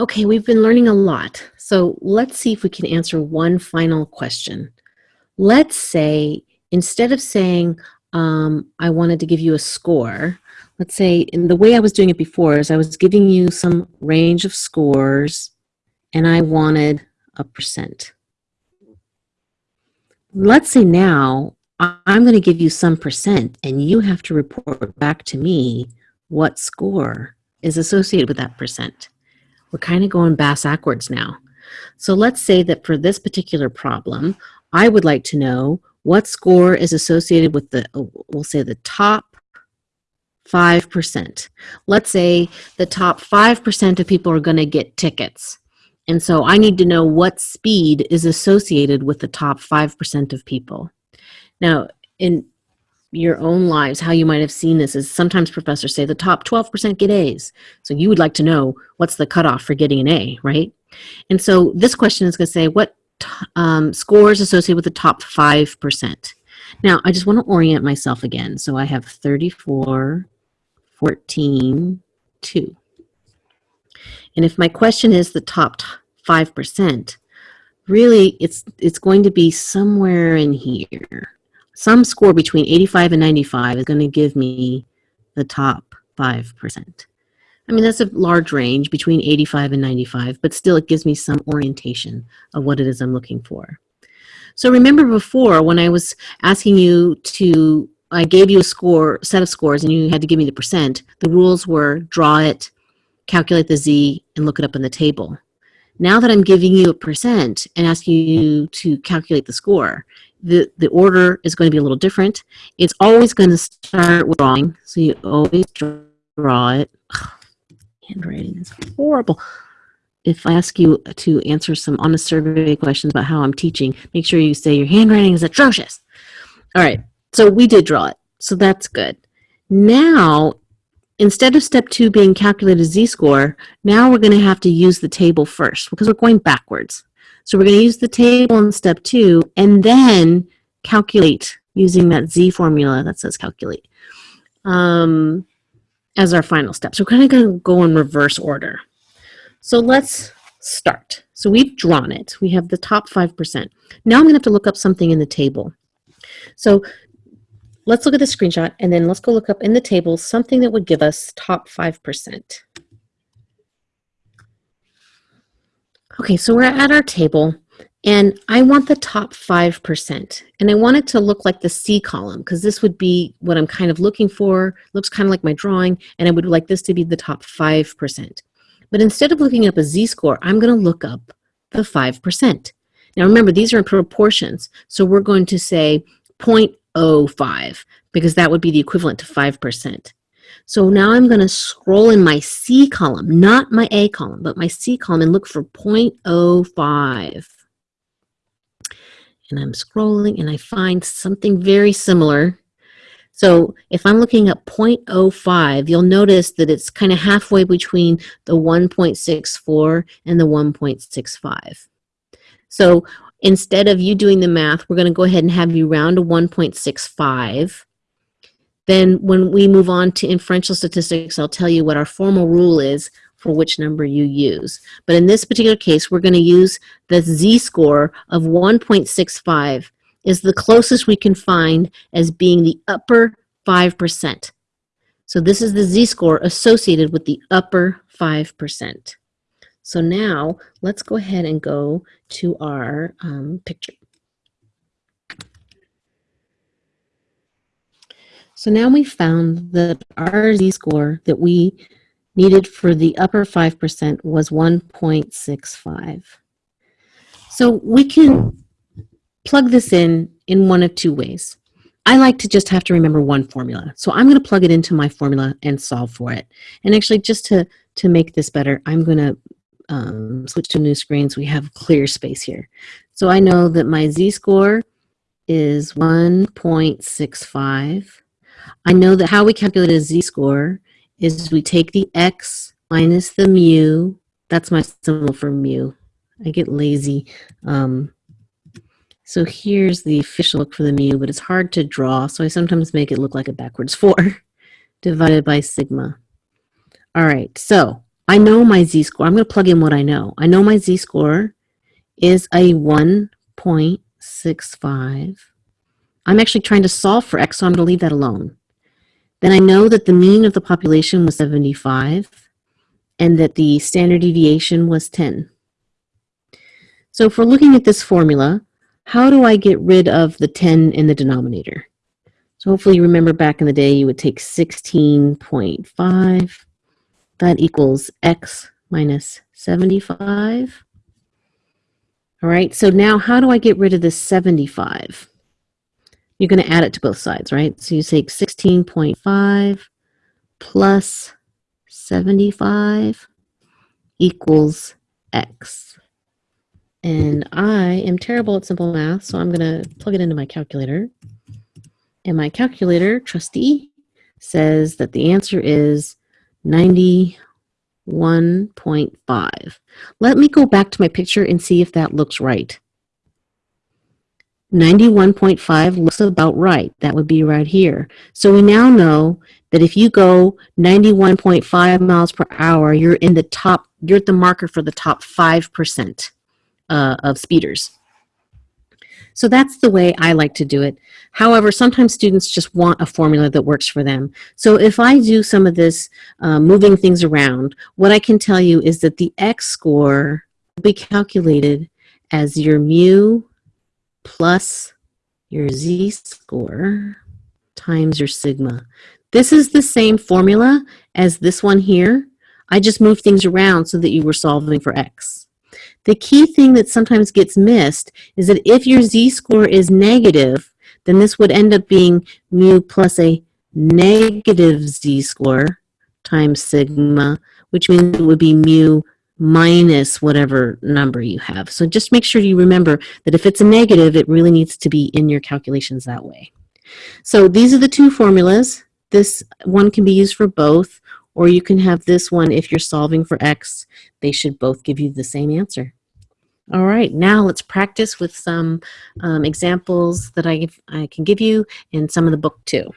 Okay, we've been learning a lot. So let's see if we can answer one final question. Let's say, instead of saying, um, I wanted to give you a score, let's say, in the way I was doing it before is I was giving you some range of scores and I wanted a percent. Let's say now I'm going to give you some percent and you have to report back to me what score is associated with that percent. We're kind of going bass backwards now. So let's say that for this particular problem, I would like to know what score is associated with the, oh, we'll say the top 5%. Let's say the top 5% of people are going to get tickets. And so I need to know what speed is associated with the top 5% of people. Now, in your own lives, how you might have seen this is sometimes professors say the top 12% get A's. So you would like to know what's the cutoff for getting an A, right? And so this question is going to say what um, scores associated with the top 5%. Now, I just want to orient myself again. So I have 34, 14, 2. And if my question is the top 5%, really it's, it's going to be somewhere in here some score between 85 and 95 is going to give me the top 5%. I mean, that's a large range between 85 and 95, but still it gives me some orientation of what it is I'm looking for. So remember before when I was asking you to, I gave you a score, set of scores, and you had to give me the percent, the rules were draw it, calculate the z, and look it up in the table. Now that I'm giving you a percent and asking you to calculate the score, the, the order is going to be a little different. It's always going to start with drawing. So you always draw it. Ugh, handwriting is horrible. If I ask you to answer some honest survey questions about how I'm teaching, make sure you say your handwriting is atrocious. All right, so we did draw it. So that's good. Now, instead of step two being calculated z-score, now we're going to have to use the table first because we're going backwards. So we're going to use the table in step two and then calculate using that Z formula that says calculate um, as our final step. So we're kind of going to go in reverse order. So let's start. So we've drawn it. We have the top 5%. Now I'm going to have to look up something in the table. So let's look at the screenshot and then let's go look up in the table something that would give us top 5%. Okay, so we're at our table and I want the top 5%. And I want it to look like the C column because this would be what I'm kind of looking for. looks kind of like my drawing and I would like this to be the top 5%. But instead of looking up a Z-score, I'm going to look up the 5%. Now remember, these are in proportions. So we're going to say 0.05 because that would be the equivalent to 5%. So now I'm going to scroll in my C column, not my A column, but my C column and look for 0.05. And I'm scrolling and I find something very similar. So if I'm looking at 0.05, you'll notice that it's kind of halfway between the 1.64 and the 1.65. So instead of you doing the math, we're going to go ahead and have you round to 1.65 then when we move on to inferential statistics, I'll tell you what our formal rule is for which number you use. But in this particular case, we're going to use the z-score of 1.65 is the closest we can find as being the upper 5%. So this is the z-score associated with the upper 5%. So now let's go ahead and go to our um, picture. So now we found that our z-score that we needed for the upper 5% was 1.65. So we can plug this in in one of two ways. I like to just have to remember one formula. So I'm going to plug it into my formula and solve for it. And actually, just to, to make this better, I'm going to um, switch to new screen so we have clear space here. So I know that my z-score is 1.65 I know that how we calculate a z-score is we take the x minus the mu. That's my symbol for mu. I get lazy. Um, so here's the official look for the mu, but it's hard to draw, so I sometimes make it look like a backwards 4 divided by sigma. All right, so I know my z-score. I'm going to plug in what I know. I know my z-score is a 1.65. I'm actually trying to solve for x, so I'm going to leave that alone. Then I know that the mean of the population was 75 and that the standard deviation was 10. So if we're looking at this formula, how do I get rid of the 10 in the denominator? So hopefully you remember back in the day you would take 16.5. That equals x minus 75. All right, so now how do I get rid of this 75? You're going to add it to both sides, right? So you take 16.5 plus 75 equals x. And I am terrible at simple math, so I'm going to plug it into my calculator. And my calculator, trustee, says that the answer is 91.5. Let me go back to my picture and see if that looks right. 91.5 looks about right. That would be right here. So we now know that if you go 91.5 miles per hour, you're in the top, you're at the marker for the top 5% uh, of speeders. So that's the way I like to do it. However, sometimes students just want a formula that works for them. So if I do some of this uh, moving things around, what I can tell you is that the X score will be calculated as your mu plus your Z score times your sigma. This is the same formula as this one here. I just moved things around so that you were solving for X. The key thing that sometimes gets missed is that if your z-score is negative, then this would end up being mu plus a negative z-score times sigma, which means it would be mu minus whatever number you have. So just make sure you remember that if it's a negative, it really needs to be in your calculations that way. So these are the two formulas. This one can be used for both, or you can have this one if you're solving for x. They should both give you the same answer. All right, now let's practice with some um, examples that I, I can give you in some of the book too.